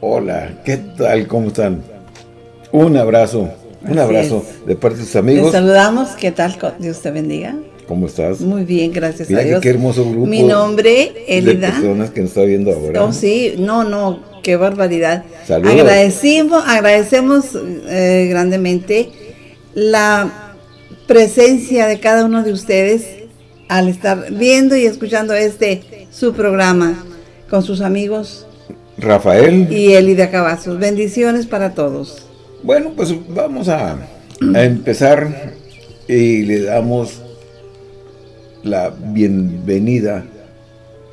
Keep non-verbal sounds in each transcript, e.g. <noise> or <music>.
Hola, ¿qué tal? ¿Cómo están? Un abrazo, un abrazo de parte de sus amigos. Les saludamos, ¿qué tal? Dios te bendiga. ¿Cómo estás? Muy bien, gracias a Dios. qué hermoso grupo. Mi nombre, Elida. De personas que nos está viendo ahora. Oh, sí, no, no, qué barbaridad. Saludos. Agradecemos, agradecemos eh, grandemente la presencia de cada uno de ustedes al estar viendo y escuchando este su programa con sus amigos Rafael y Elida Cavazos. Bendiciones para todos. Bueno, pues vamos a, a empezar y le damos la bienvenida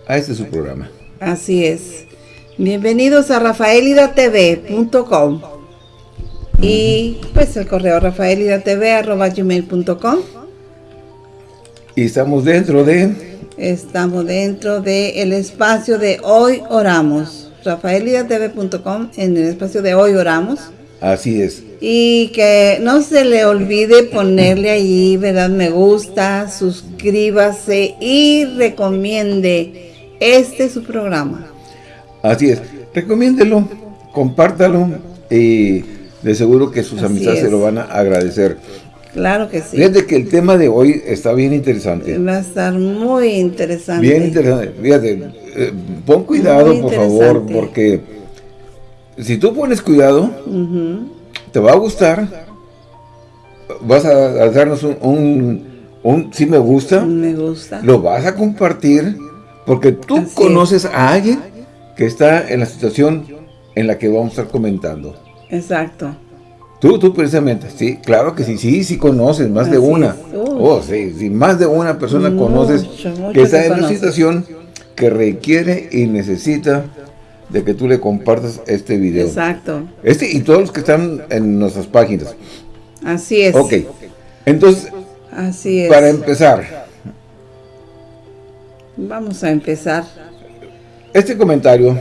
a este su programa. Así es. Bienvenidos a rafaelidatv.com y pues el correo rafaelidatv.com Y estamos dentro de... Estamos dentro del el espacio de Hoy Oramos. rafaelidatv.com en el espacio de Hoy Oramos. Así es. Y que no se le olvide ponerle ahí, ¿verdad? Me gusta, suscríbase y recomiende este su programa. Así es. Recomiéndelo, compártalo y de seguro que sus amistades se lo van a agradecer. Claro que sí. Fíjate que el tema de hoy está bien interesante. Va a estar muy interesante. Bien interesante. Fíjate, eh, pon cuidado, por favor, porque si tú pones cuidado, te va a gustar, vas a, darnos un, un, si me gusta, me gusta, lo vas a compartir, porque tú conoces a alguien que está en la situación en la que vamos a estar comentando. Exacto. Tú, tú precisamente, sí, claro que sí, sí, sí conoces, más de una. Oh, sí, sí, más de una persona conoces que está en una situación que requiere y necesita de que tú le compartas este video. Exacto. Este y todos los que están en nuestras páginas. Así es. Ok. Entonces, Así es. para empezar. Vamos a empezar. Este comentario.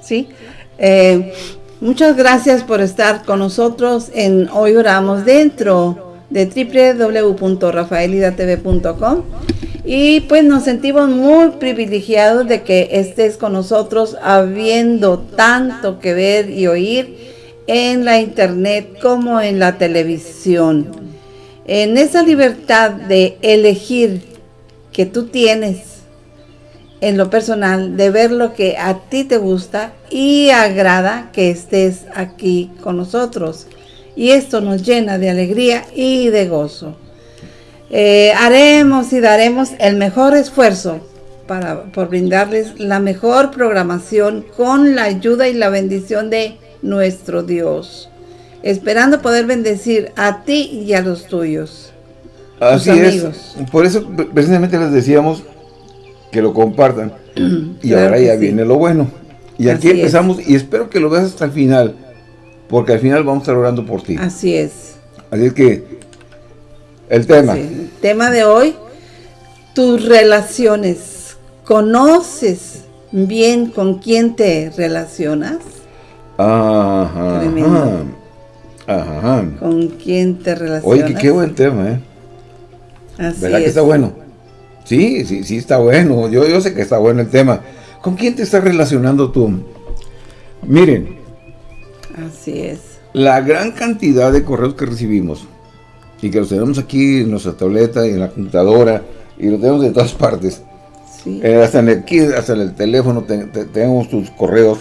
Sí. Eh, muchas gracias por estar con nosotros en Hoy Oramos dentro de www.rafaelidatv.com y pues nos sentimos muy privilegiados de que estés con nosotros habiendo tanto que ver y oír en la internet como en la televisión. En esa libertad de elegir que tú tienes en lo personal, de ver lo que a ti te gusta y agrada que estés aquí con nosotros. Y esto nos llena de alegría y de gozo. Eh, haremos y daremos el mejor esfuerzo para, por brindarles la mejor programación con la ayuda y la bendición de nuestro Dios, esperando poder bendecir a ti y a los tuyos. Así es, por eso precisamente les decíamos que lo compartan, <clears throat> y ahora ya viene lo bueno. Y aquí empezamos, y espero que lo veas hasta el final, porque al final vamos a estar orando por ti. Así es. Así es que el tema. el tema de hoy, tus relaciones. ¿Conoces bien con quién te relacionas? Ajá. Tremendo. Ajá. ¿Con quién te relacionas? Oye, qué, buen tema, ¿eh? Así ¿Verdad que está bueno? Sí, sí, sí está bueno. Yo, yo sé que está bueno el tema. ¿Con quién te estás relacionando tú? Miren. Así es. La gran cantidad de correos que recibimos y que los tenemos aquí en nuestra tableta y en la computadora y lo tenemos de todas partes. Eh, hasta, en el, hasta en el teléfono tenemos tus correos.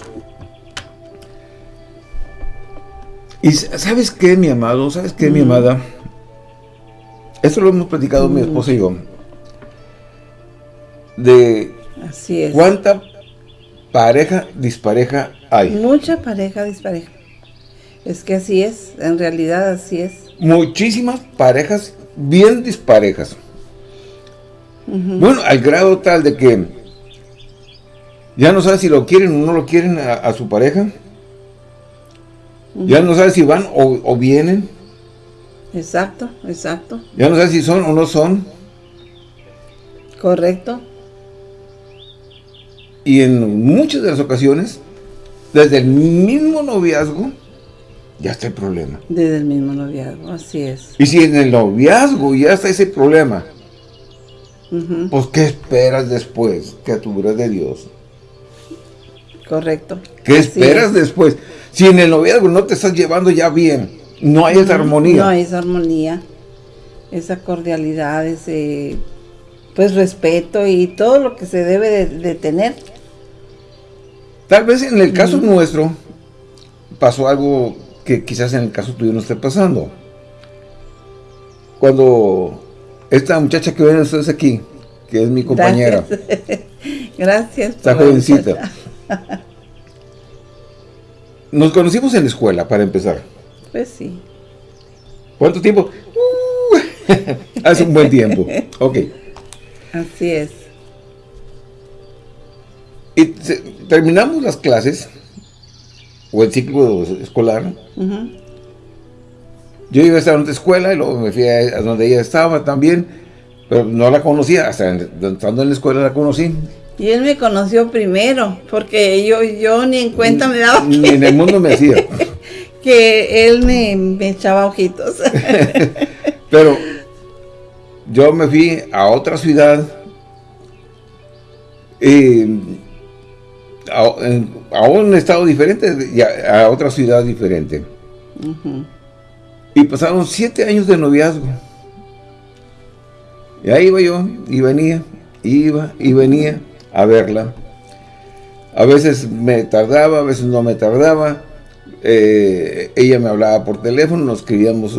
Y ¿sabes qué, mi amado? ¿Sabes qué, mi amada? Esto lo hemos platicado mi esposa y yo. De Así es. cuánta pareja dispareja hay. Mucha pareja dispareja. Es que así es, en realidad así es muchísimas parejas bien disparejas. Bueno, al grado tal de que ya no sabe si lo quieren o no lo quieren a, su pareja. Ya no sabe si van o, vienen. Exacto, exacto. Ya no sabe si son o no son. Correcto. Y en muchas de las ocasiones, desde el mismo noviazgo, ya está el problema. Desde el mismo noviazgo, así es. Y si en el noviazgo ya está ese problema, pues ¿qué esperas después, criatura de Dios? Correcto. ¿Qué esperas después? Si en el noviazgo no te estás llevando ya bien, no hay esa armonía. No hay esa armonía, esa cordialidad, ese pues respeto y todo lo que se debe de, tener. Tal vez en el caso nuestro pasó algo que quizás en el caso tuyo no esté pasando. Cuando esta muchacha que ven ustedes aquí, que es mi compañera. <laughs> Gracias. Está jovencita. <laughs> Nos conocimos en la escuela, para empezar. Pues sí. ¿Cuánto tiempo? Uh, <laughs> hace un buen tiempo. Ok. Así es. Y terminamos las clases, o el ciclo escolar. Yo iba a estar en otra escuela y luego me fui a donde ella estaba también, pero no la conocía, hasta estando en la escuela la conocí. Y él me conoció primero, porque yo, yo ni en cuenta me daba. Ni en el mundo me hacía. <laughs> que él me, me echaba ojitos. <laughs> Pero yo me fui a otra ciudad y a, un estado diferente y a, otra ciudad diferente. Y pasaron siete años de noviazgo. Y ahí iba yo, y venía, iba y venía a verla. A veces me tardaba, a veces no me tardaba. Eh, ella me hablaba por teléfono, nos escribíamos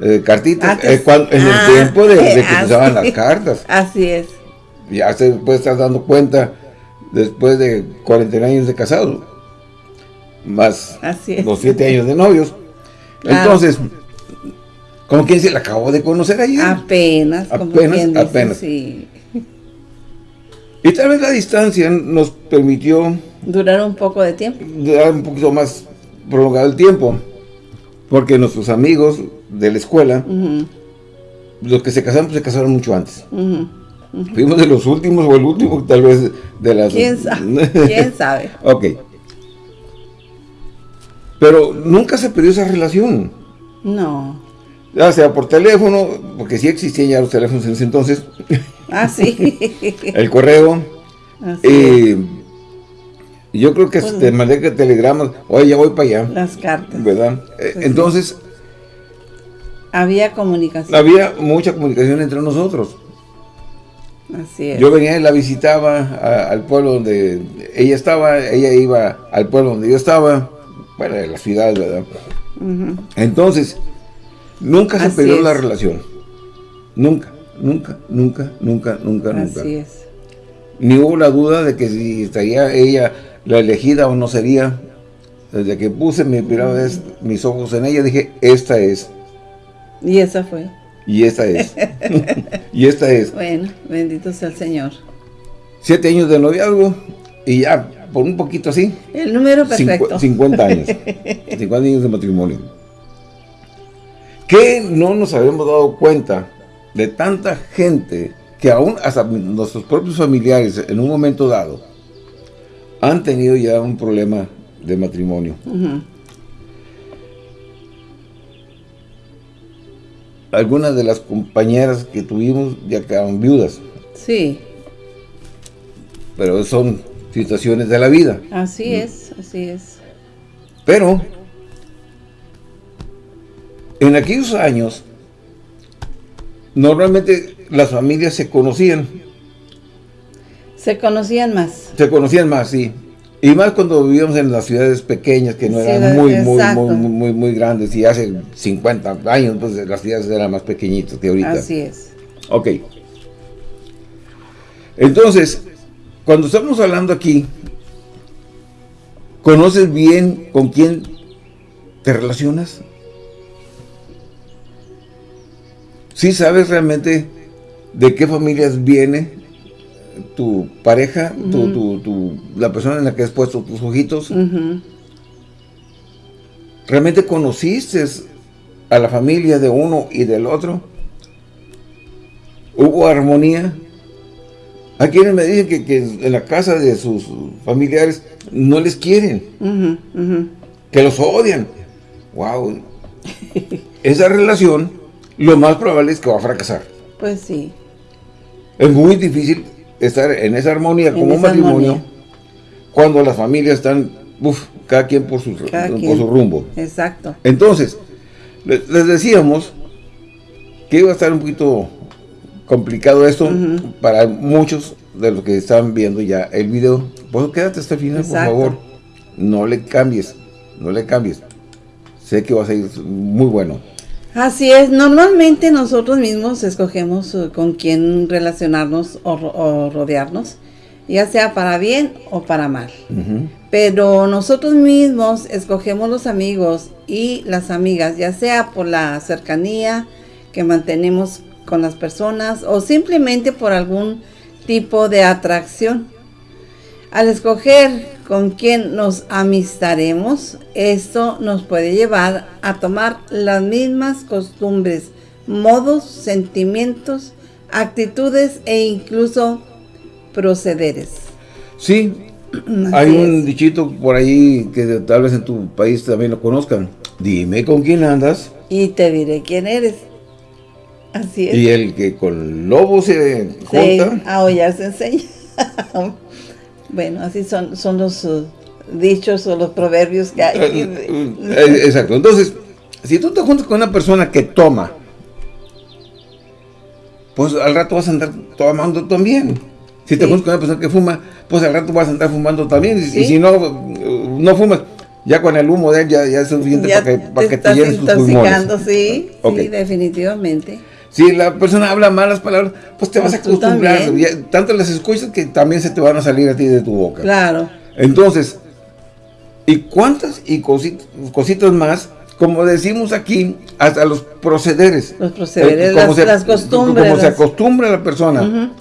eh, cartitas. Ah, eh, en el ah, tiempo de, que <laughs> se usaban las cartas. <laughs> Así es. Ya se puede estar dando cuenta después de 40 años de casado. Más los 7 años de novios. Entonces, ¿con quién se la acabó de conocer ayer? Apenas. Apenas, apenas. Y tal vez la distancia nos permitió... Durar un poco de tiempo. Durar un poquito más prolongado el tiempo. Porque nuestros amigos de la escuela, los que se casaron, se casaron mucho antes. Fuimos de los últimos o el último, tal vez, de las... ¿Quién sabe? ¿Quién sabe? <laughs> ok. Pero nunca se perdió esa relación. No. Ya sea por teléfono, porque sí existían ya los teléfonos en ese entonces. <laughs> Ah, sí. <laughs> el correo. y yo creo que pues, te mandé telegramas, oye, ya voy para allá. Las cartas. ¿Verdad? Eh, pues entonces... Había comunicación. Había mucha comunicación entre nosotros. Así es. Yo venía y la visitaba al pueblo donde ella estaba, ella iba al pueblo donde yo estaba, bueno, de la ciudad, ¿verdad? Entonces, nunca se perdió la relación. Nunca, nunca, nunca, nunca, nunca, nunca. Así es. Ni hubo la duda de que si estaría ella la elegida o no sería. Desde que puse mi primera vez mis ojos en ella, dije, esta es. Y esa fue. Y esta es. <laughs> y esta es. Bueno, bendito sea el Señor. Siete años de noviazgo y ya, por un poquito así. El número perfecto. 50 años. <laughs> 50 años de matrimonio. ¿Qué no nos habíamos dado cuenta de tanta gente que aún hasta nuestros propios familiares en un momento dado han tenido ya un problema de matrimonio. Algunas de las compañeras que tuvimos ya quedaron viudas. Sí. Pero son situaciones de la vida. Así es, así es. Pero, en aquellos años, normalmente las familias se conocían. Se conocían más. Se conocían más, sí. Y más cuando vivíamos en las ciudades pequeñas, que no eran muy, muy, muy, muy, muy, grandes. Y hace 50 años, pues las ciudades eran más pequeñitas que ahorita. Así es. Ok. Entonces, cuando estamos hablando aquí, ¿conoces bien con quién te relacionas? ¿Sí sabes realmente de qué familias viene tu pareja, tu, la persona en la que has puesto tus ojitos, ¿realmente conociste a la familia de uno y del otro? ¿Hubo armonía? Hay quienes me dicen que, en la casa de sus familiares no les quieren, que los odian. ¡Wow! Esa relación, lo más probable es que va a fracasar. Pues sí. Es muy difícil estar en esa armonía como un matrimonio cuando las familias están, uf, cada quien por su, por su rumbo. Exacto. Entonces, les, decíamos que iba a estar un poquito complicado esto para muchos de los que están viendo ya el video. Pues quédate hasta el final, por favor. No le cambies, no le cambies. Sé que va a ser muy bueno. Así es, normalmente nosotros mismos escogemos eh, con quién relacionarnos o, rodearnos, ya sea para bien o para mal. Pero nosotros mismos escogemos los amigos y las amigas, ya sea por la cercanía que mantenemos con las personas o simplemente por algún tipo de atracción. Al escoger con quién nos amistaremos, esto nos puede llevar a tomar las mismas costumbres, modos, sentimientos, actitudes e incluso procederes. Sí, hay un dichito por ahí que tal vez en tu país también lo conozcan. Dime con quién andas. Y te diré quién eres. Así es. Y el que con lobo se junta. a ya se enseña. <laughs> bueno, así son, son los uh, dichos o los proverbios que hay. Eh, eh, exacto. Entonces, si tú te juntas con una persona que toma, pues al rato vas a andar tomando también. Si te juntas con una persona que fuma, pues al rato vas a andar fumando también. Y, si no, no fumas, ya con el humo de él ya, es suficiente para que, para te, que te llenes tus pulmones. Sí, sí, definitivamente. Si la persona habla malas palabras, pues te vas a pues acostumbrar. Tanto las escuchas que también se te van a salir a ti de tu boca. Claro. Entonces, ¿y cuántas y cositas, más? Como decimos aquí, hasta los procederes. Los procederes, eh, las, costumbres. Como se acostumbra la persona.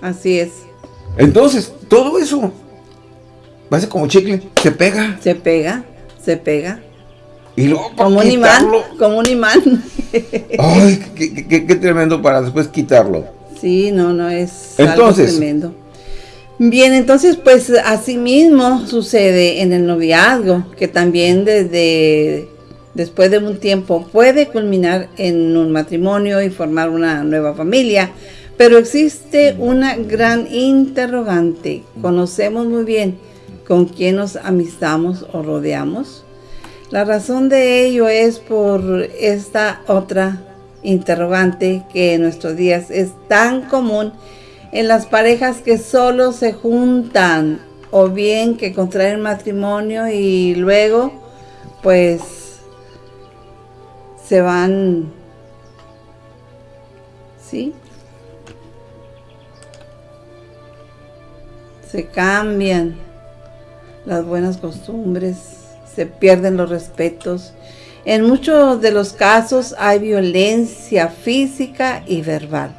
Así es. Entonces, todo eso va a ser como chicle, se pega. Se pega, se pega. Y luego como un imán, como un imán. Ay, <laughs> qué, tremendo para después quitarlo. Sí, no, no, es entonces, algo tremendo. Bien, entonces pues así mismo sucede en el noviazgo, que también desde después de un tiempo puede culminar en un matrimonio y formar una nueva familia. Pero existe una gran interrogante. ¿Conocemos muy bien con quién nos amistamos o rodeamos? La razón de ello es por esta otra interrogante que en nuestros días es tan común en las parejas que solo se juntan o bien que contraen matrimonio y luego pues se van, ¿sí? se cambian las buenas costumbres, se pierden los respetos. En muchos de los casos hay violencia física y verbal,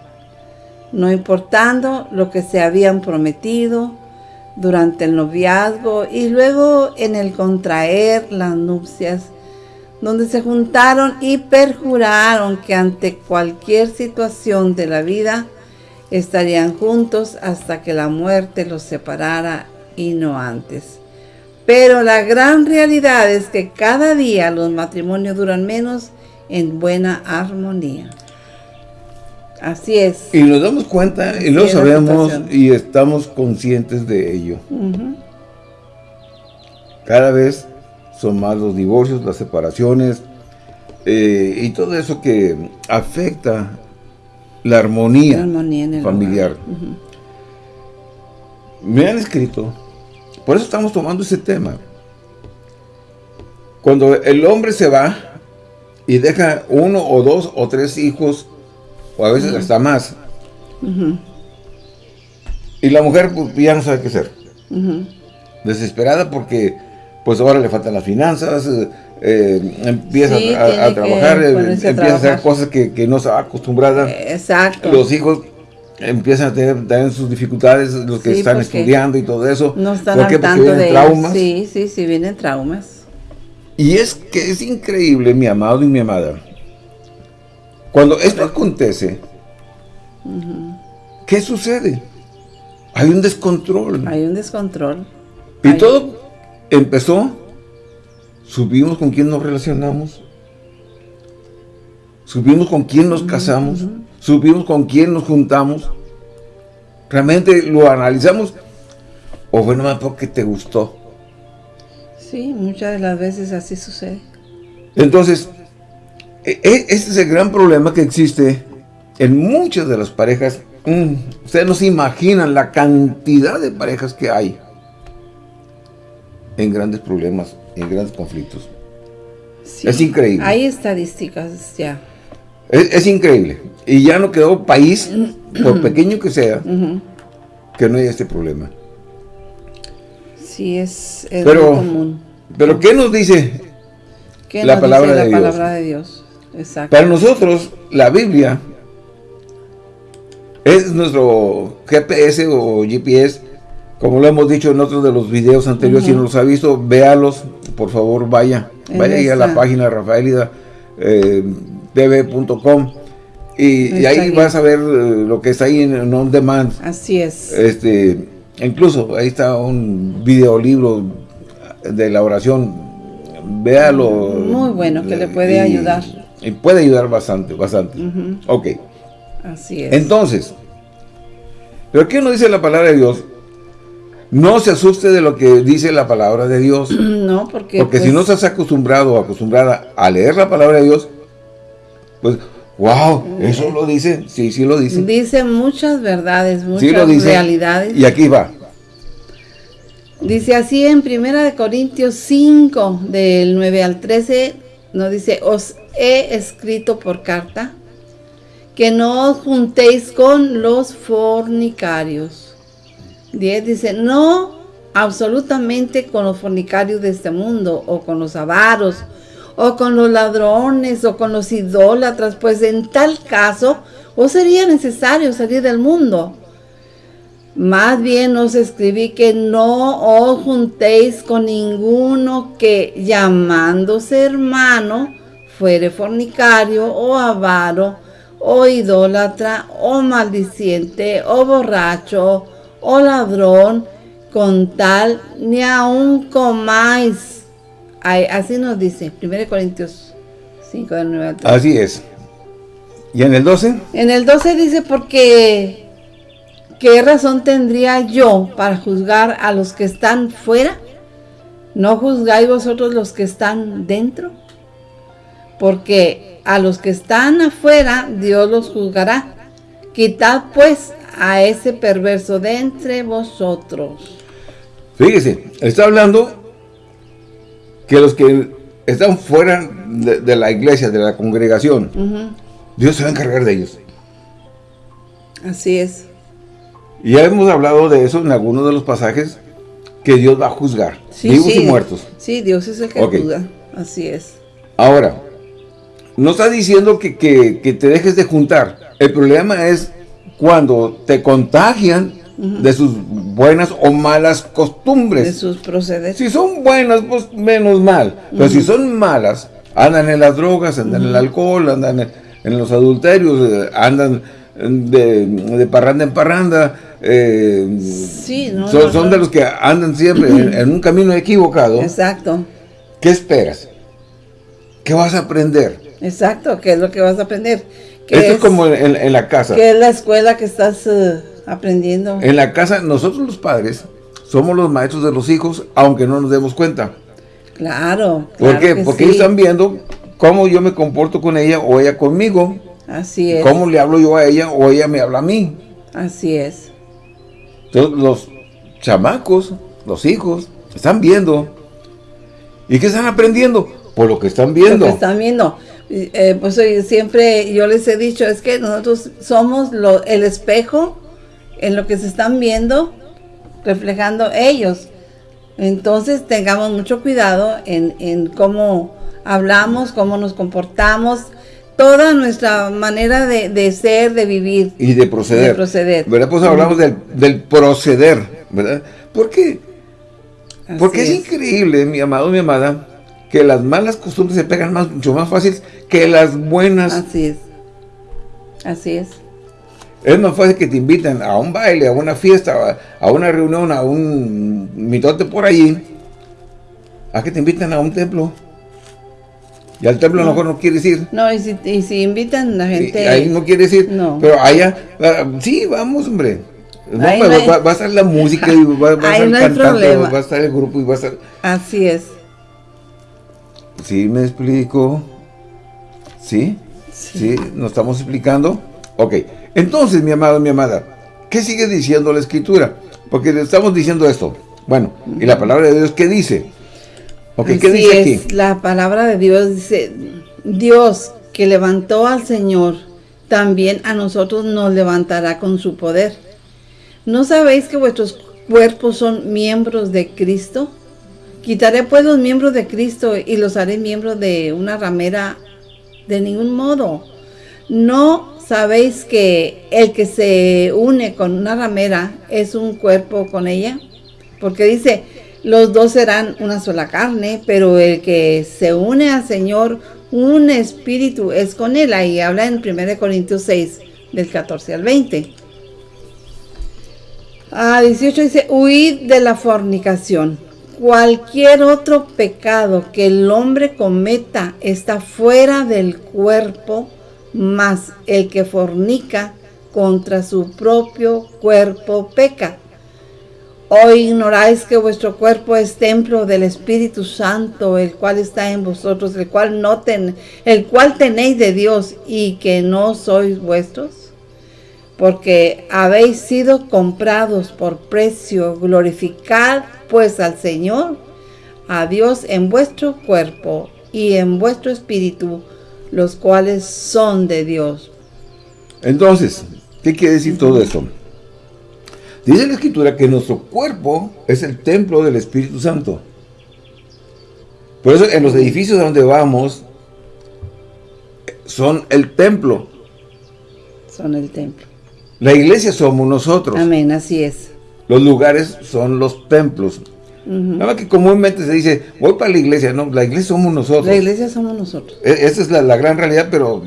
no importando lo que se habían prometido durante el noviazgo y luego en el contraer las nupcias, donde se juntaron y perjuraron que ante cualquier situación de la vida estarían juntos hasta que la muerte los separara y no antes. Pero la gran realidad es que cada día los matrimonios duran menos en buena armonía. Así es. Y nos damos cuenta y lo sabemos y estamos conscientes de ello. Cada vez son más los divorcios, las separaciones eh, y todo eso que afecta la armonía, familiar. Me han escrito, por eso estamos tomando ese tema. Cuando el hombre se va y deja uno o dos o tres hijos, o a veces hasta más, y la mujer pues, ya no sabe qué hacer. Desesperada porque pues ahora le faltan las finanzas, eh, empieza a, trabajar, eh, empieza a hacer cosas que, no está acostumbrada. Exacto. Los hijos empiezan a tener también sus dificultades, los que están estudiando y todo eso. No están al tanto de traumas. Sí, sí, sí, vienen traumas. Y es que es increíble, mi amado y mi amada. Cuando esto acontece, ¿qué sucede? Hay un descontrol. Hay un descontrol. Y todo empezó subimos con quién nos relacionamos, subimos con quién nos casamos, subimos con quién nos juntamos, realmente lo analizamos ¿O fue nomás porque te gustó? Sí, muchas de las veces así sucede. Entonces, este es el gran problema que existe en muchas de las parejas. Mm, ustedes no se imaginan la cantidad de parejas que hay en grandes problemas, en grandes conflictos. es increíble. Hay estadísticas ya. Es, increíble. Y ya no quedó país, por <clears throat> pequeño que sea, que no haya este problema. Sí, es, pero, común. Pero ¿qué nos dice la, palabra, de la palabra de Dios? Exacto. Para nosotros, la Biblia es nuestro GPS o GPS, como lo hemos dicho en otros de los videos anteriores, si no los ha visto, véalos, por favor, vaya. vaya a la página rafaelida eh, y, ahí vas a ver eh, lo que está ahí en, en on demand. Así es. Este, incluso ahí está un videolibro de la oración. Véalo. Muy bueno, que le puede ayudar. Y puede ayudar bastante, bastante. Ok. Así es. Entonces, ¿pero qué nos dice la palabra de Dios? No se asuste de lo que dice la palabra de Dios. <clears throat> No, porque... Porque si pues no estás acostumbrado o acostumbrada a leer la palabra de Dios, pues, wow, eso lo dice. Sí, sí lo dice. Dice muchas verdades, muchas realidades. Y aquí va. Dice así en Primera de Corintios 5, del 9 al 13, nos dice, os he escrito por carta que no os juntéis con los fornicarios. 10 dice, no absolutamente con los fornicarios de este mundo, o con los avaros, o con los ladrones, o con los idólatras, pues en tal caso os sería necesario salir del mundo. Más bien os escribí que no os juntéis con ninguno que llamándose hermano fuere fornicario o avaro o idólatra o maldiciente o borracho o ladrón con tal ni aun comáis. Así nos dice 1 Corintios 5 del 9 al Así es. ¿Y en el 12? En el 12 dice porque ¿Qué razón tendría yo para juzgar a los que están fuera? ¿No juzgáis vosotros los que están dentro? Porque a los que están afuera, Dios los juzgará. Quitad pues a ese perverso de entre vosotros. Fíjese, está hablando que los que están fuera de, la iglesia, de la congregación, Dios se va a encargar de ellos. Así es. Ya hemos hablado de eso en algunos de los pasajes que Dios va a juzgar, vivos y muertos. Sí, Dios es el que juzga, así es. Ahora, no está diciendo que, te dejes de juntar. El problema es cuando te contagian de sus buenas o malas costumbres. De sus procederes. Si son buenas, pues menos mal. Pero si son malas, andan en las drogas, andan en el alcohol, andan en, los adulterios, eh, andan de, de parranda en parranda, eh, son, de los que andan siempre en, un camino equivocado. Exacto. ¿Qué esperas? ¿Qué vas a aprender? Exacto, ¿qué es lo que vas a aprender? Esto es, como en, la casa. ¿Qué es la escuela que estás eh, aprendiendo? En la casa, nosotros los padres somos los maestros de los hijos, aunque no nos demos cuenta. Claro. ¿Por qué? Porque ellos están viendo cómo yo me comporto con ella o ella conmigo. Así es. Cómo le hablo yo a ella o ella me habla a mí. Así es. Entonces los chamacos, los hijos, están viendo. ¿Y qué están aprendiendo? Por lo que están viendo. Lo que están viendo. Eh, pues siempre yo les he dicho, es que nosotros somos el espejo en lo que se están viendo, reflejando ellos. Entonces tengamos mucho cuidado en, en cómo hablamos, cómo nos comportamos, toda nuestra manera de, ser, de vivir. Y de proceder. De proceder. ¿Verdad? Pues hablamos del, proceder, ¿verdad? ¿Por qué? Porque es. increíble, mi amado, mi amada, que las malas costumbres se pegan más, mucho más fácil que las buenas. Así es. Así es. Es más fácil que te inviten a un baile, a una fiesta, a una reunión, a un mitote por allí, a que te inviten a un templo. Y al templo a lo mejor no quiere decir. No, y si, y si invitan a la gente... ahí no quiere decir. No. Pero allá, sí, vamos, hombre. No, pero va, a estar la música y va, a estar el cantante, va a estar el grupo y va a estar... Así es. ¿Sí me explico? ¿Sí? ¿Sí? ¿Nos estamos explicando? Ok. Entonces, mi amado, mi amada, ¿qué sigue diciendo la Escritura? Porque le estamos diciendo esto. Bueno, ¿y la palabra de Dios qué dice? Okay, ¿qué dice aquí? La palabra de Dios dice, Dios que levantó al Señor, también a nosotros nos levantará con su poder. ¿No sabéis que vuestros cuerpos son miembros de Cristo? Quitaré pues los miembros de Cristo y los haré miembros de una ramera de ningún modo. ¿No sabéis que el que se une con una ramera es un cuerpo con ella? Porque dice, los dos serán una sola carne, pero el que se une al Señor, un espíritu es con él. Ahí habla en 1 Corintios 6, del 14 al 20. A 18 dice, huid de la fornicación. Cualquier otro pecado que el hombre cometa está fuera del cuerpo, más el que fornica contra su propio cuerpo peca. ¿O ignoráis que vuestro cuerpo es templo del Espíritu Santo, el cual está en vosotros, el cual, no ten, el cual tenéis de Dios y que no sois vuestros? porque habéis sido comprados por precio, glorificad pues al Señor, a Dios en vuestro cuerpo y en vuestro espíritu, los cuales son de Dios. Entonces, ¿qué quiere decir todo esto? Dice la Escritura que nuestro cuerpo es el templo del Espíritu Santo. Por eso en los edificios donde vamos son el templo. Son el templo. La iglesia somos nosotros. Amén, así es. Los lugares son los templos. Nada que comúnmente se dice, voy para la iglesia. No, la iglesia somos nosotros. La iglesia somos nosotros. E, esa es la, gran realidad, pero...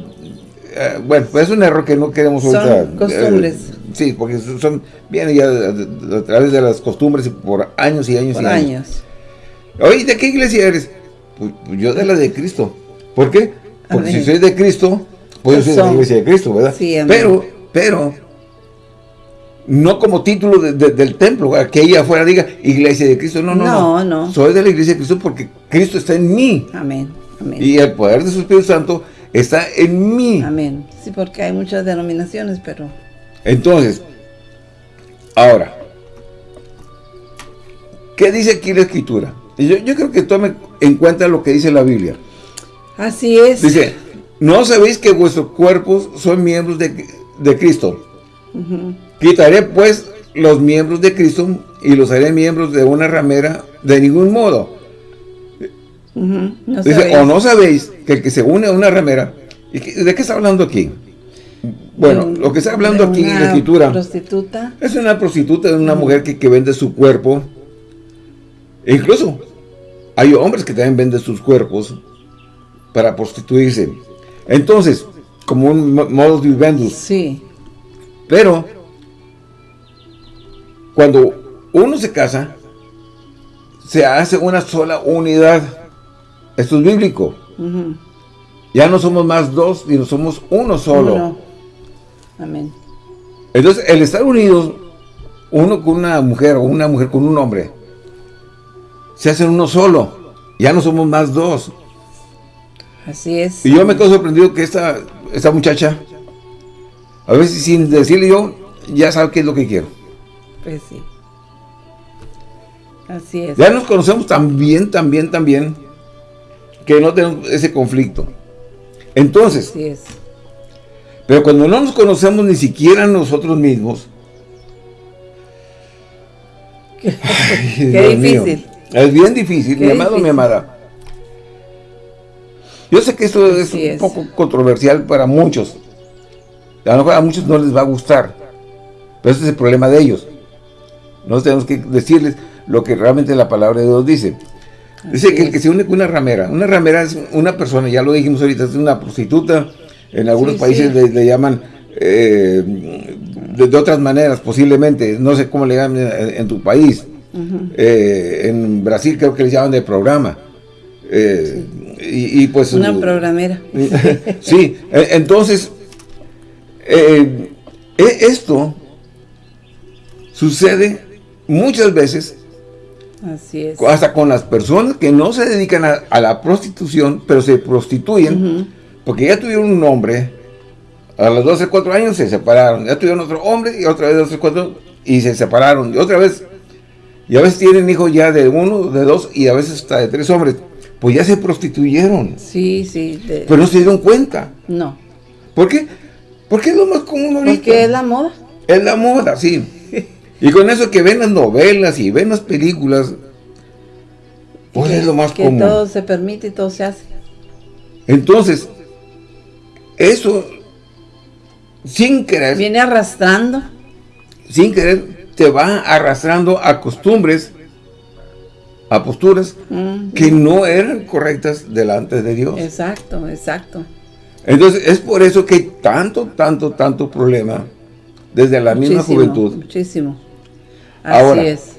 Eh, bueno, pues es un error que no queremos son ahorita. costumbres. Eh, sí, porque son viene ya a, través de las costumbres por años y años y años. años. Oye, ¿de qué iglesia eres? Pues, pues, yo de la de Cristo. ¿Por qué? Porque si soy de Cristo, pues yo soy de la iglesia de Cristo, ¿verdad? Sí, pero, pero, no como título del templo, que ella afuera diga iglesia de Cristo. No, no, no, no. Soy de la iglesia de Cristo porque Cristo está en mí. Amén. Y el poder de su Espíritu Santo está en mí. Amén. Sí, porque hay muchas denominaciones, pero... Entonces, ahora, ¿qué dice aquí la Escritura? Yo, yo creo que tome en cuenta lo que dice la Biblia. Así es. Dice, ¿no sabéis que vuestros cuerpos son miembros de, de Cristo? Quitaré pues los miembros de Cristo y los haré miembros de una ramera de ningún modo. Dice, o no sabéis que el que se une a una ramera, ¿de qué está hablando aquí? Bueno, lo que está hablando aquí en la escritura prostituta. es una prostituta, es una mujer que, que, vende su cuerpo. E incluso hay hombres que también venden sus cuerpos para prostituirse. Entonces, como un modo de vivendus. Sí. Pero, cuando uno se casa, se hace una sola unidad. Esto es bíblico. Ya no somos más dos, sino somos uno solo. Amén. Entonces, el estar unidos, uno con una mujer o una mujer con un hombre, se hacen uno solo. Ya no somos más dos. Así es. Y yo me quedo sorprendido que esta, esta muchacha a veces sin decirle yo, ya sabe qué es lo que quiero. Pues sí. Así es. Ya nos conocemos tan bien, tan bien, tan bien, que no tenemos ese conflicto. Entonces, Así es. pero cuando no nos conocemos ni siquiera nosotros mismos, qué <laughs> difícil. es bien difícil, mi amado, mi amada. Yo sé que esto es un poco controversial para muchos. A lo mejor a muchos no les va a gustar, pero ese es el problema de ellos. Nosotros tenemos que decirles lo que realmente la palabra de Dios dice. Dice que el que se une con una ramera, una ramera es una persona, ya lo dijimos ahorita, es una prostituta, en algunos países Le, llaman eh, de, otras maneras posiblemente, no sé cómo le llaman en, tu país, eh, en Brasil creo que le llaman de programa. Eh, y, pues una programera <laughs> sí entonces eh, eh, esto sucede muchas veces Así es. hasta con las personas que no se dedican a, la prostitución, pero se prostituyen, porque ya tuvieron un hombre, a los 12, 4 años se separaron, ya tuvieron otro hombre y otra vez 12, 4 y se separaron, y otra vez, y a veces tienen hijos ya de uno, de dos, y a veces hasta de tres hombres, pues ya se prostituyeron. Sí, sí. Pero no se dieron cuenta. No. ¿Por qué? Porque es lo más común ahorita. Porque es la moda. Es la moda, sí. Y con eso que ven las novelas y ven las películas, pues es lo más común. Que todo se permite y todo se hace. Entonces, eso, sin querer... Viene arrastrando. Sin querer, te va arrastrando a costumbres, a posturas Mm, que no eran correctas delante de Dios. Exacto, exacto. Entonces, es por eso que hay tanto, tanto, tanto problema desde la misma Muchísimo, juventud. Muchísimo. Así Ahora, es.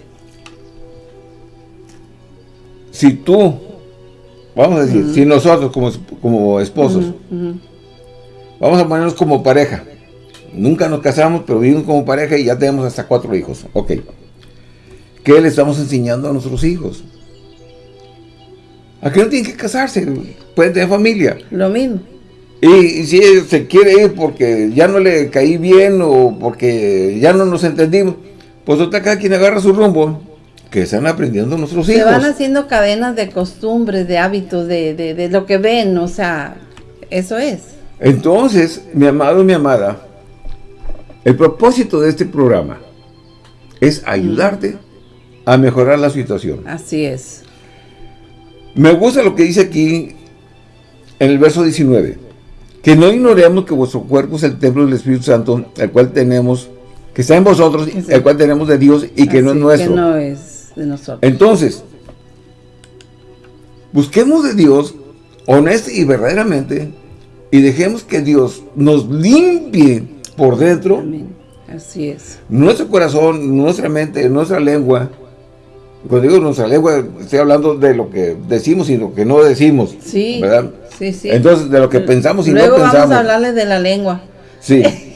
Si tú, vamos a decir, si nosotros como, como esposos, vamos a ponernos como pareja, nunca nos casamos, pero vivimos como pareja y ya tenemos hasta cuatro hijos, ok. ¿Qué le estamos enseñando a nuestros hijos? A que no tienen que casarse, pueden tener familia. Lo mismo. Y, y si se quiere ir porque ya no le caí bien o porque ya no nos entendimos, pues otra cada quien agarra su rumbo, que están aprendiendo nuestros Se hijos. van haciendo cadenas de costumbres, de hábitos, de, de, de lo que ven, o sea, eso es. Entonces, mi amado, mi amada, el propósito de este programa es ayudarte a mejorar la situación. Así es. Me gusta lo que dice aquí en el verso 19. Que no ignoremos que vuestro cuerpo es el templo del Espíritu Santo, el cual tenemos, que está en vosotros, el cual tenemos de Dios y que no es nuestro. Que no es de nosotros. Entonces, busquemos de Dios honesta y verdaderamente y dejemos que Dios nos limpie por dentro Amén. Así es. nuestro corazón, nuestra mente, nuestra lengua. Cuando digo nuestra lengua, estoy hablando de lo que decimos y lo que no decimos. Sí. ¿Verdad? Sí, sí. Entonces, de lo que pensamos y Luego no pensamos. vamos a hablarles de la lengua. Sí. <laughs>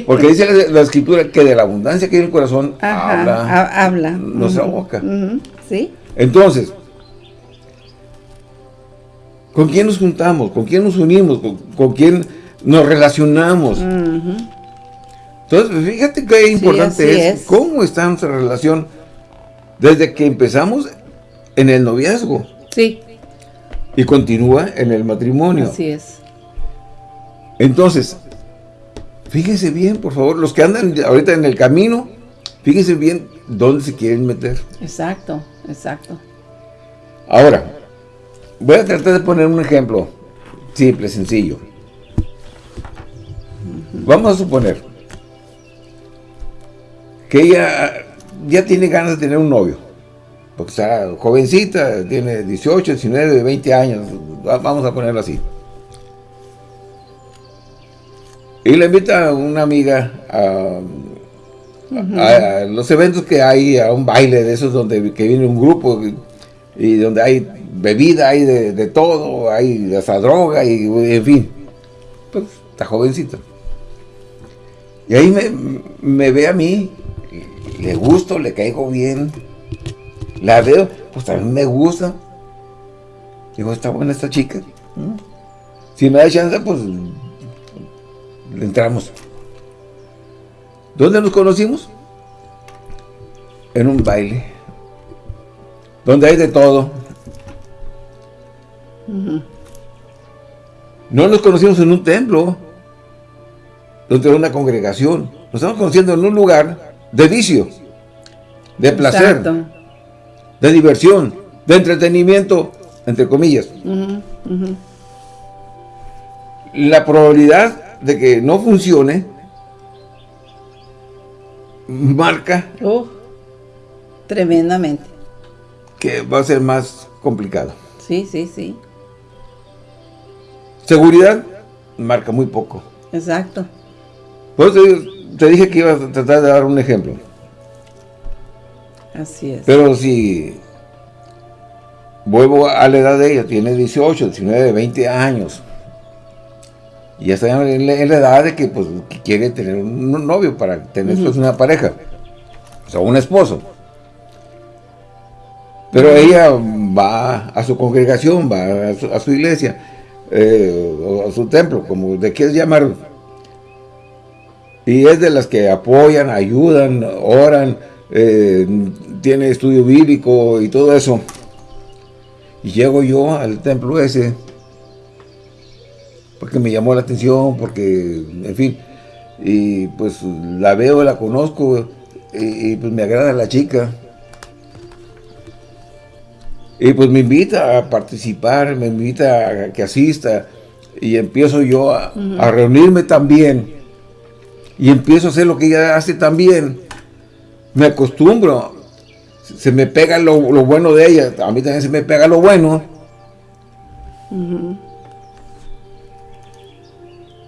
Porque dice la, la escritura que de la abundancia que hay en el corazón Ajá, habla ha- habla. nuestra boca. Sí. Entonces, ¿con quién nos juntamos? ¿Con quién nos unimos? ¿Con, con quién nos relacionamos? Entonces, fíjate qué importante es, es. cómo está nuestra relación desde que empezamos en el noviazgo Sí, y continúa en el matrimonio. así es. Entonces, fíjense bien, por favor, los que andan ahorita en el camino, fíjense bien dónde se quieren meter. Exacto, exacto. Ahora, voy a tratar de poner un ejemplo simple, sencillo. Vamos a suponer que ella ya tiene ganas de tener un novio. Porque está jovencita, tiene 18, 19, 20 años, va- vamos a ponerlo así. Y le invita a una amiga a, a- a los eventos que hay, a un baile de esos donde que viene un grupo y, donde hay bebida, hay de, de todo, hay hasta droga y en fin. Pues está jovencita. Y ahí me, me ve a mí, le gusto, le caigo bien, la veo, pues también me gusta. Digo, está buena esta chica. ¿Mm? Si me da chance, pues le entramos. ¿Dónde nos conocimos? En un baile. Donde hay de todo. No nos conocimos en un templo. Donde una congregación. Nos estamos conociendo en un lugar de vicio. De placer. Exacto. De diversión. De entretenimiento. Entre comillas. La probabilidad de que no funcione marca Uh, tremendamente. que va a ser más complicado. Sí, sí, sí. Seguridad marca muy poco. Exacto. Por eso te, te dije que iba a tratar de dar un ejemplo. Así es. Pero si vuelvo a la edad de ella, tiene 18, 19, 20 años. Y ya está en la, en la edad de que, pues, que quiere tener un novio para tener pues, una pareja. o sea, un esposo. Pero ella va a su congregación, va a su, iglesia, eh, a su templo, como de quieres llamar. Y es de las que apoyan, ayudan, oran, eh, tiene estudio bíblico y todo eso. Y llego yo al templo ese, porque me llamó la atención, porque, en fin, y pues la veo, la conozco, y, pues me agrada la chica. Y pues me invita a participar, me invita a que asista, y empiezo yo a, a reunirme también, y empiezo a hacer lo que ella hace también. Me acostumbro, se me pega lo, bueno de ella, a mí también se me pega lo bueno.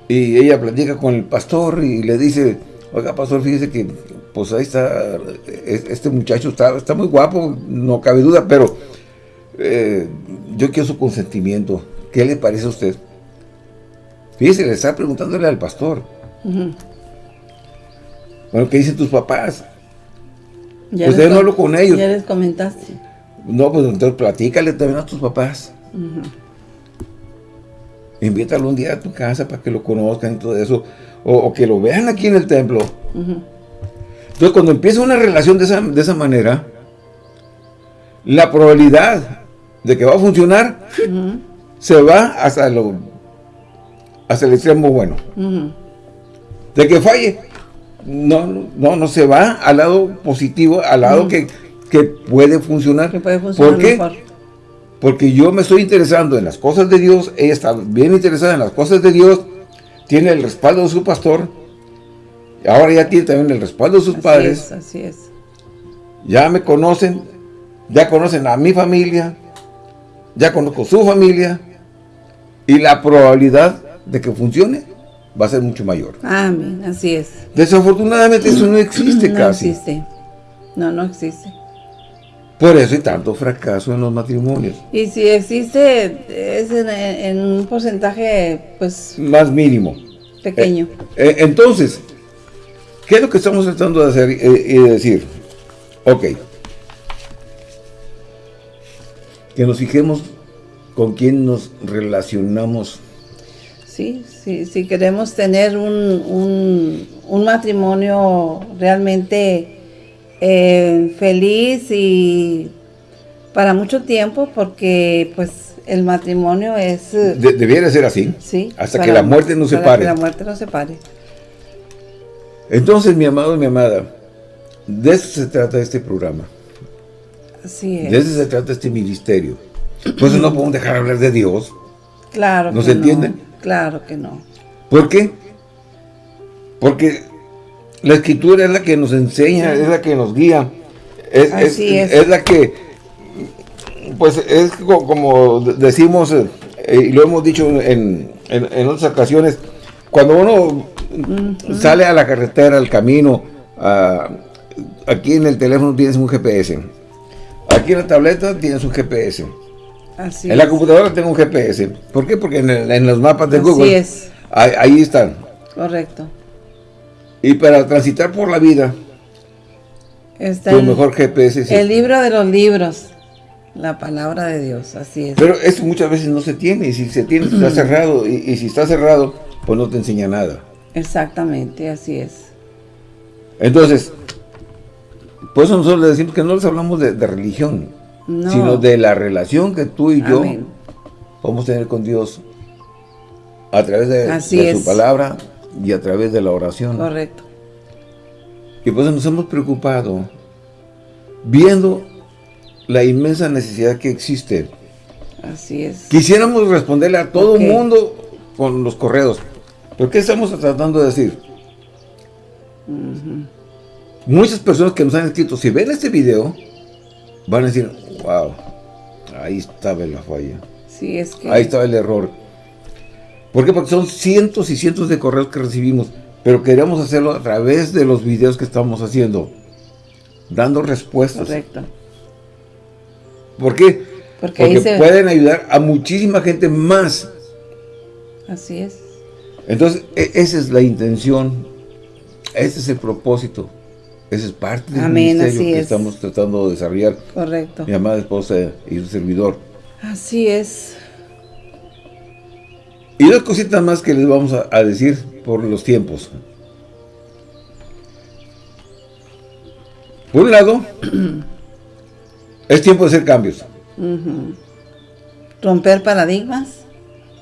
Y ella platica con el pastor y le dice, oiga pastor, fíjese que pues ahí está, este muchacho está, está muy guapo, no cabe duda, pero eh, yo quiero su consentimiento. ¿Qué le parece a usted? Fíjese, le está preguntándole al pastor. Bueno, ¿qué dicen tus papás? Ya pues no hablo con ellos. Ya les comentaste. No, pues entonces platícale también a tus papás. Invítalo un día a tu casa para que lo conozcan y todo eso. O, que lo vean aquí en el templo. Entonces, cuando empieza una relación de esa, manera, la probabilidad de que va a funcionar se va hasta, lo, hasta el extremo bueno. De que falle, no, no, no se va al lado positivo, al lado que, puede funcionar. Que puede funcionar ¿Por qué? Porque yo me estoy interesando en las cosas de Dios, ella está bien interesada en las cosas de Dios, tiene el respaldo de su pastor, ahora ya tiene también el respaldo de sus padres. así es. Ya me conocen, ya conocen a mi familia, ya conozco su familia, y la probabilidad de que funcione va a ser mucho mayor. Amén, así es. Desafortunadamente eso no existe casi. No existe, no, no existe. Por eso hay tanto fracaso en los matrimonios. Y si existe, es en, un porcentaje, pues... Más mínimo. Pequeño. Eh, eh, entonces, ¿qué es lo que estamos tratando de hacer y decir? Ok. Que nos fijemos con quién nos relacionamos Sí, sí, si queremos tener un, matrimonio realmente eh, feliz y para mucho tiempo, porque pues el matrimonio es... debiera ser así. Sí. Hasta que la muerte nos separe. que la muerte nos separe. Entonces, mi amado y mi amada, de eso se trata este programa. Así es. De eso se trata este ministerio. Por eso no podemos dejar hablar de Dios. Claro. ¿Nos entienden? Claro que no. ¿Por qué? Porque la escritura es la que nos enseña, es la que nos guía. Es, es, la que, pues es como decimos, eh, y lo hemos dicho en, otras ocasiones, cuando uno sale a la carretera, al camino, aquí en el teléfono tienes un GPS, aquí en la tableta tienes un GPS, en la computadora tengo un GPS. ¿Por qué? Porque en, los mapas de Google. es. Ahí, están. Correcto. Y para transitar por la vida, Está tu mejor GPS es El este. libro de los libros. La palabra de Dios, así es. Pero eso muchas veces no se tiene. Y si se tiene, está <clears throat> cerrado. Y, si está cerrado, pues no te enseña nada. Exactamente, así es. Entonces, por eso nosotros le decimos que no les hablamos de religión sino de la relación que tú y yo vamos a tener con Dios a través de, su palabra y a través de la oración. Correcto. Y pues nos hemos preocupado viendo la inmensa necesidad que existe. Así es. Quisiéramos responderle a todo el mundo con los correos. ¿Pero qué estamos tratando de decir? Muchas personas que nos han escrito, si ven este video, van a decir, wow, ahí estaba la falla. Sí, es que... Ahí estaba el error. ¿Por qué? Porque son cientos y cientos de correos que recibimos, pero queremos hacerlo a través de los videos que estamos haciendo, dando respuestas. Correcto. ¿Por qué? Porque, pueden ayudar a muchísima gente más. Así es. Entonces, e, esa es la intención, ese es el propósito. Esa es parte del ministerio que estamos tratando de desarrollar. Correcto. Mi amada esposa y su servidor. Así es. Y dos cositas más que les vamos a, decir por los tiempos. Por un lado, <clears throat> es tiempo de hacer cambios. Romper paradigmas.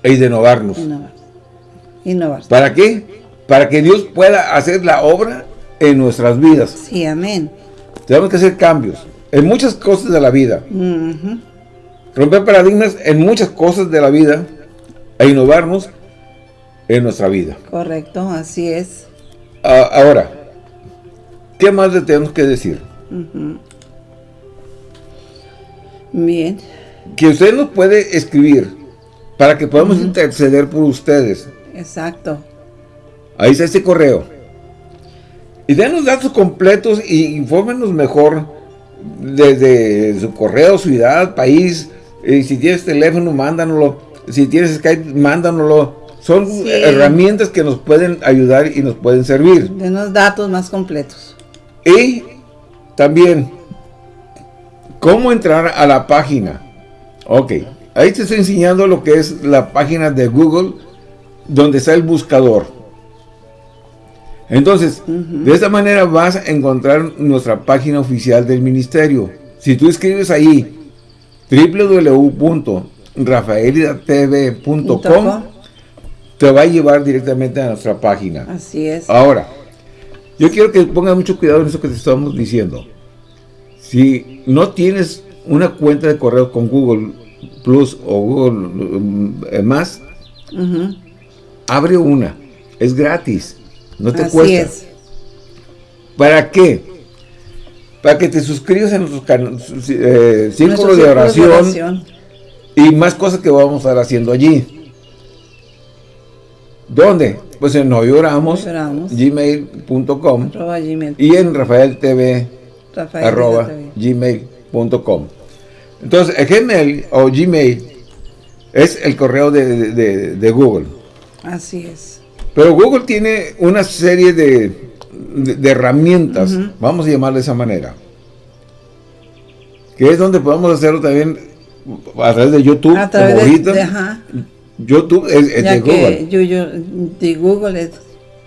E de innovarnos. Innovar. ¿Para qué? Para que Dios pueda hacer la obra en nuestras vidas. Sí, amén. Tenemos que hacer cambios en muchas cosas de la vida. Romper paradigmas en muchas cosas de la vida e innovarnos en nuestra vida. Correcto, así es. ahora, ¿qué más le tenemos que decir? Bien. Que usted nos puede escribir para que podamos interceder por ustedes. Exacto. Ahí está ese correo. Y denos datos completos y infórmenos mejor desde su correo, ciudad, país. Y si tienes teléfono, mándanoslo. Si tienes Skype, mándanoslo. Son herramientas que nos pueden ayudar y nos pueden servir. Denos datos más completos. Y también, ¿cómo entrar a la página? Ok, ahí te estoy enseñando lo que es la página de Google, donde está el buscador. Entonces, de esta manera vas a encontrar nuestra página oficial del ministerio. Si tú escribes ahí www.rafaelidatv.com te va a llevar directamente a nuestra página. Así es. Ahora, yo quiero que pongas mucho cuidado en eso que te estamos diciendo. Si no tienes una cuenta de correo con Google Plus o Google eh, Más, abre una. Es gratis. No te Así cuesta. Es. ¿Para qué? Para que te suscribas a nuestro eh, círculo, de oración, y más cosas que vamos a estar haciendo allí. ¿Dónde? Pues en hoy oramos, gmail.com y en Rafael TV, arroba, gmail.com. Entonces, el Gmail o Gmail es el correo de Google. Así es. Pero Google tiene una serie de, herramientas, vamos a llamarle de esa manera, que es donde podemos hacerlo también a través de YouTube, a través de, YouTube es, de Google. Yo, de Google es,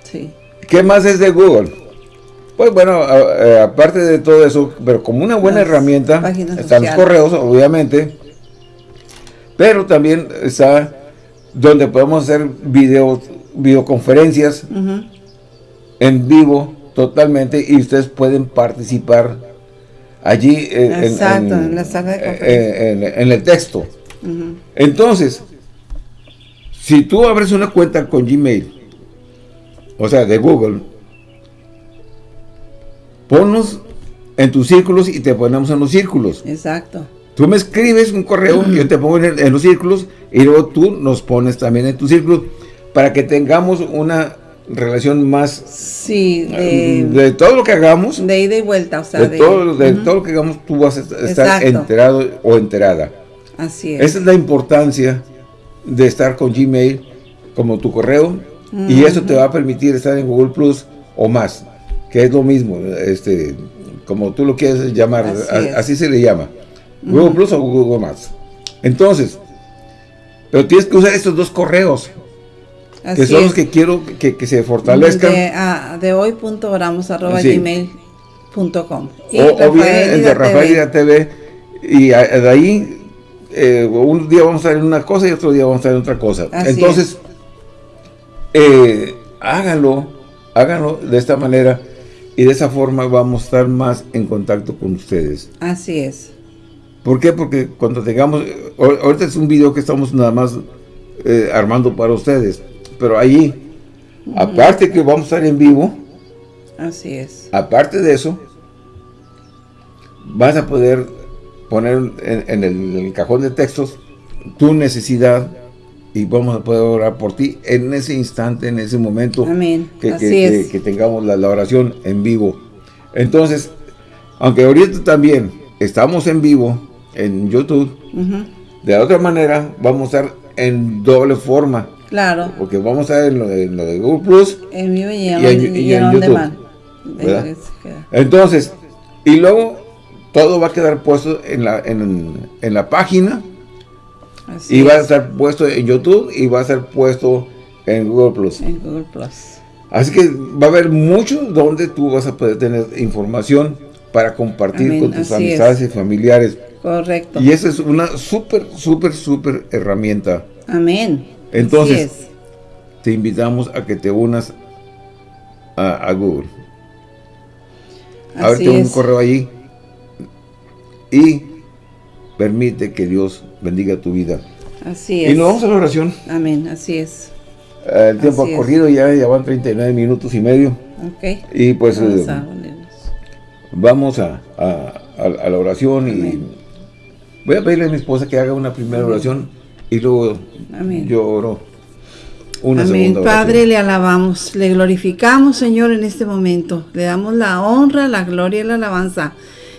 sí. ¿Qué más es de Google? Pues bueno, eh, aparte de todo eso, pero como una buena herramienta, están los correos, obviamente, pero también está donde podemos hacer videos videoconferencias en vivo totalmente y ustedes pueden participar allí en, el texto. Entonces, si tú abres una cuenta con Gmail, o sea, de Google, ponnos en tus círculos y te ponemos en los círculos. Exacto. Tú me escribes un correo, yo te pongo en, en, los círculos y luego tú nos pones también en tus círculos para que tengamos una relación más sí, de, todo lo que hagamos de ida y vuelta o sea de, todo, lo que hagamos tú vas a estar enterado o enterada. Así es. Esa es la importancia de estar con Gmail como tu correo y eso te va a permitir estar en Google Plus o más que es lo mismo este como tú lo quieres llamar así, se le llama Google Plus o Google Más entonces pero tienes que usar estos dos correos que son los que quiero que, se fortalezcan. De, ah, de hoy.oramos arroba gmail.com o, bien el de Rafael TV y de ahí eh, un día vamos a ver una cosa y otro día vamos a ver otra cosa. Entonces, eh, háganlo, háganlo de esta manera y de esa forma vamos a estar más en contacto con ustedes. Así es. ¿Por qué? Porque cuando tengamos, ahorita es un video que estamos nada más eh, armando para ustedes, pero allí, aparte que vamos a estar en vivo, así es. Aparte de eso, vas a poder poner en, el, cajón de textos tu necesidad y vamos a poder orar por ti en ese instante, en ese momento Que, que, tengamos la, oración en vivo. Entonces, aunque ahorita también estamos en vivo en YouTube, de otra manera vamos a estar en doble forma. Claro. Porque vamos a ver en lo de, Google Plus. En vivo y, en, YouTube. Entonces, y luego todo va a quedar puesto en la, en, la página y va a estar puesto en YouTube y va a estar puesto en Google Plus. En Google Plus. Así que va a haber mucho donde tú vas a poder tener información para compartir con tus amistades y familiares. Correcto. Y esa es una súper, súper, súper herramienta. Amén. Entonces, te invitamos a que te unas a, Google. Ábrete un correo allí y permite que Dios bendiga tu vida. Así es. Y nos vamos a la oración. Amén, así es. El tiempo ha corrido, ya, ya van 39 minutos y medio. Ok. Y pues vamos, a, a, la oración y voy a pedirle a mi esposa que haga una primera oración y luego yo oro una Amén. Padre, le alabamos, le glorificamos, Señor, en este momento. Le damos la honra, la gloria y la alabanza.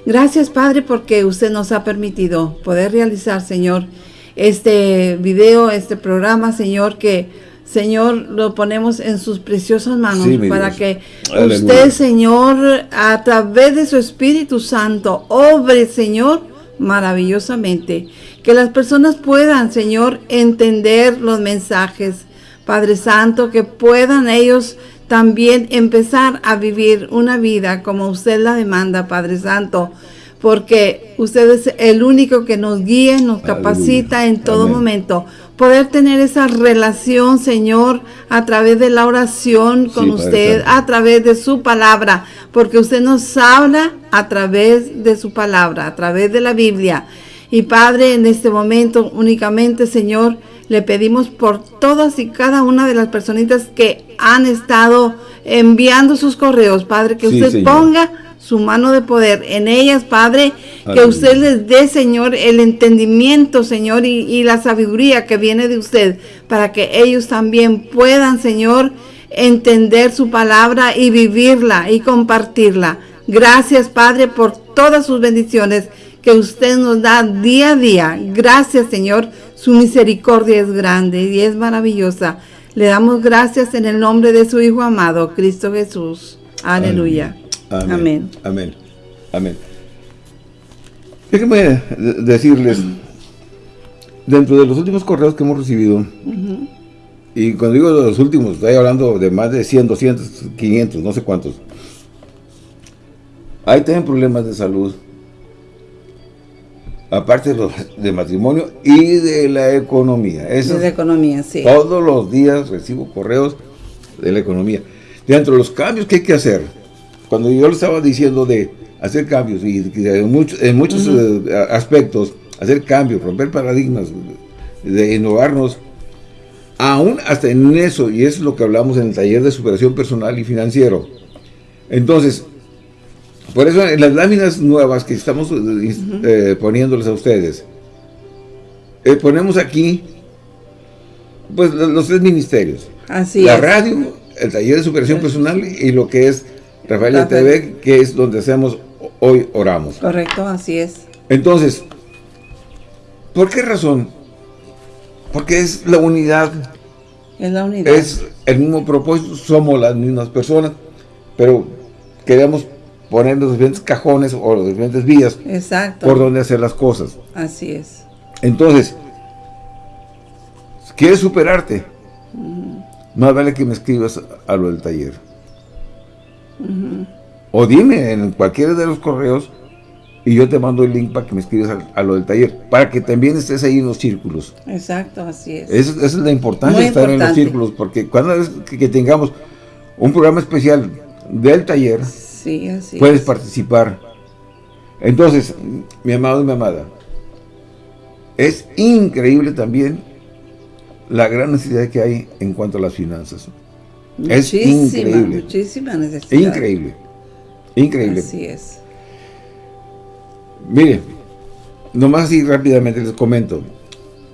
Gracias, Padre, porque usted nos ha permitido poder realizar, Señor, este video, este programa, Señor, que Señor, lo ponemos en sus preciosas manos para que usted, Señor, a través de su Espíritu Santo, obre, Señor, maravillosamente. Que las personas puedan, Señor, entender los mensajes, Padre Santo, que puedan ellos también empezar a vivir una vida como usted la demanda, Padre Santo, porque usted es el único que nos guía, nos capacita en todo momento poder tener esa relación, Señor, a través de la oración con usted, a través de su palabra, porque usted nos habla a través de su palabra, a través de la Biblia. Y Padre, en este momento únicamente, Señor, le pedimos por todas y cada una de las personitas que han estado enviando sus correos, Padre, que usted ponga su mano de poder en ellas, Padre, que usted les dé, Señor, el entendimiento, Señor, y, la sabiduría que viene de usted, para que ellos también puedan, Señor, entender su palabra y vivirla y compartirla. Gracias, Padre, por todas sus bendiciones que usted nos da día a día. Gracias, Señor. Su misericordia es grande y es maravillosa. Le damos gracias en el nombre de su Hijo amado, Cristo Jesús. Aleluya. Amén. Amén. Amén. Déjenme decirles, dentro de los últimos correos que hemos recibido, y cuando digo de los últimos, estoy hablando de más de 100, 200, 500, no sé cuántos, hay también problemas de salud, aparte de, los, de matrimonio y de la economía. de la economía, sí. Todos los días recibo correos de la economía. Dentro de los cambios que hay que hacer, cuando yo le estaba diciendo de hacer cambios y en, muchos eh, aspectos, hacer cambios, romper paradigmas, de innovarnos, aún hasta en eso, y es lo que hablamos en el taller de superación personal y financiero. Entonces, por eso en las láminas nuevas que estamos eh, poniéndoles a ustedes, ponemos aquí pues los tres ministerios. Así la radio, el taller de superación personal y lo que es Rafael TV, que es donde hacemos Hoy Oramos. Correcto, así es. Entonces, ¿por qué razón? Porque es la unidad. Es la unidad. Es el mismo propósito, somos las mismas personas, pero queremos poner los diferentes cajones o los diferentes vías Exacto. por donde hacer las cosas. Así es. Entonces, ¿quieres superarte? Más vale que me escribas a lo del taller. O dime en cualquiera de los correos y yo te mando el link para que me escribas a, lo del taller, para que también estés ahí en los círculos. Exacto, así es. Esa, es la importancia de estar en los círculos, porque cuando es que, tengamos un programa especial del taller, puedes participar. Entonces, mi amado y mi amada, es increíble también la gran necesidad que hay en cuanto a las finanzas. Es increíble. Muchísima necesidad. Increíble. Increíble. Así es. Mire, nomás así rápidamente les comento.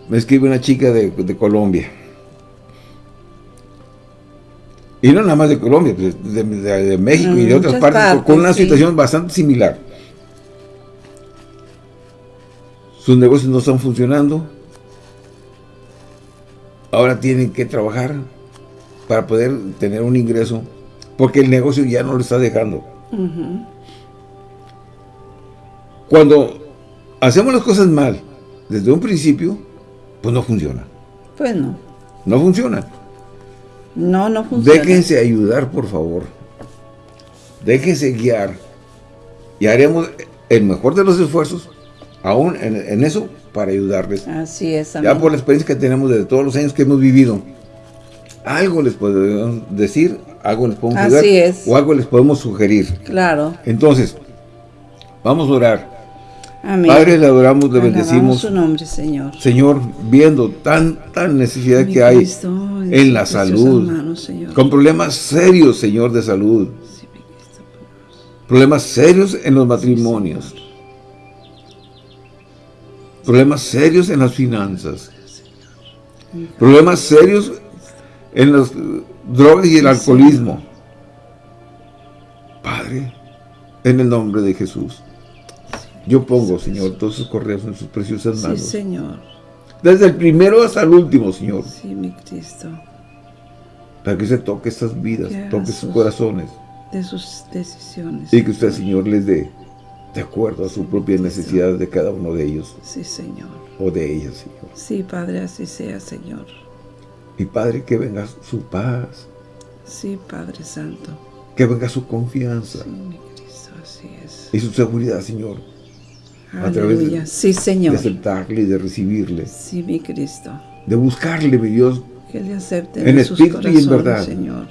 Me escribe una chica de, Colombia. Y no nada más de Colombia, pues, de, México y de otras partes, con una situación bastante similar. Sus negocios no están funcionando. Ahora tienen que trabajar para poder tener un ingreso Porque el negocio ya no lo está dejando. Cuando hacemos las cosas mal, desde un principio, pues no funciona. Pues no. No funciona. No, no funciona. Déjense ayudar, por favor. Déjense guiar. Y haremos el mejor de los esfuerzos, aún en, eso, para ayudarles. Así es, Ya por la experiencia que tenemos de todos los años que hemos vivido, algo les podemos decir, algo les podemos ayudar, o algo les podemos sugerir. Claro. Entonces, vamos a orar. Padre, le adoramos, le bendecimos. su nombre, Señor. Señor, viendo tanta necesidad que hay en la salud, con problemas serios, Señor, de salud. Problemas serios en los matrimonios. Problemas serios en las finanzas. Problemas serios en las drogas y el alcoholismo. Padre, en el nombre de Jesús. Yo pongo, Señor, todos sus correos en sus preciosas manos. Sí, Señor. Desde el primero hasta el último, Señor. Sí, mi Cristo. Para que se toque estas vidas, toque sus corazones. De sus decisiones. Y que usted, Señor, les dé de acuerdo a su propia necesidad de cada uno de ellos. Sí, Señor. O de ellas, Señor. Sí, Padre, así sea, Señor. Y Padre, que venga su paz. Sí, Padre Santo. Que venga su confianza. Sí, mi Cristo, así es. Y su seguridad, Señor a través de, sí, Señor. de aceptarle y de recibirle. Sí, mi Cristo. De buscarle, mi Dios. Que le acepte en, espíritu y en verdad. Señor.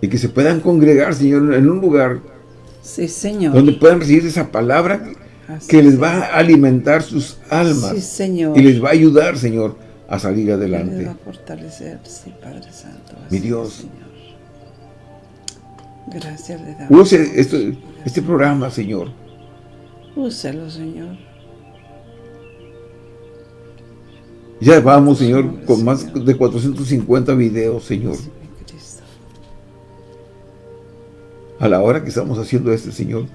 Y que se puedan congregar, Señor, en un lugar. Sí, Señor. Donde puedan recibir esa palabra que les va a alimentar sus almas. Sí, Señor. Y les va a ayudar, Señor, a salir adelante. les va a fortalecer, sí, Padre Santo. mi Dios. Señor. Gracias le damos. Use este programa, Señor. Úselo, Señor. Ya vamos, Señor, con más de 450 videos, Señor. A la hora que estamos haciendo este, Señor.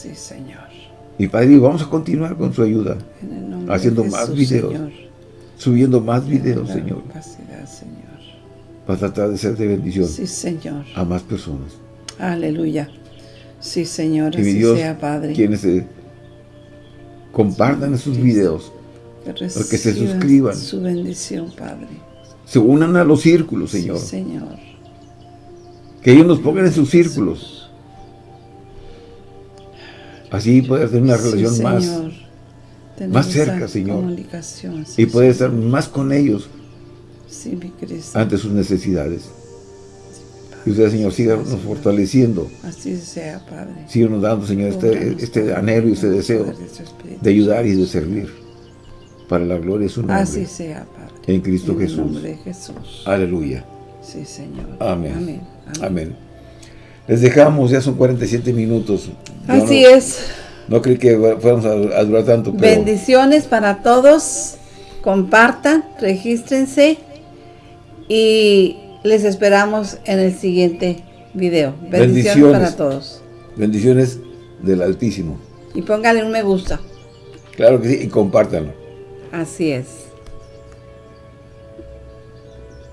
Sí, Señor. Y Padre, vamos a continuar con su ayuda. haciendo más videos. Subiendo más videos, Señor. Señor para tratar de ser de bendición sí, Señor. a más personas. Aleluya. Sí, Señor, y así sea, Padre. Quienes compartan esos videos, que, que se suscriban. Su bendición, Padre. Se unan a los círculos, Señor. Sí, Señor. Que ellos nos pongan en sus círculos. Así poder tener una relación más, más cerca, Señor. y poder estar más con ellos ante sus necesidades. Y usted, Señor, siga nos fortaleciendo. Así sea, Padre. Síganos dando, Señor, este, este anhelo y este deseo de ayudar y de servir para la gloria de su nombre. Así sea, Padre. En Cristo en Jesús. En nombre de Jesús. Aleluya. Sí, Señor. Amén. Amén. Amén. Les dejamos, ya son 47 minutos. Así es. No creí que fuéramos a, durar tanto. Bendiciones para todos. Compartan, regístrense y les esperamos en el siguiente video. Bendiciones, para todos. Bendiciones del Altísimo. Y pónganle un me gusta. Claro que sí, y compártanlo. Así es.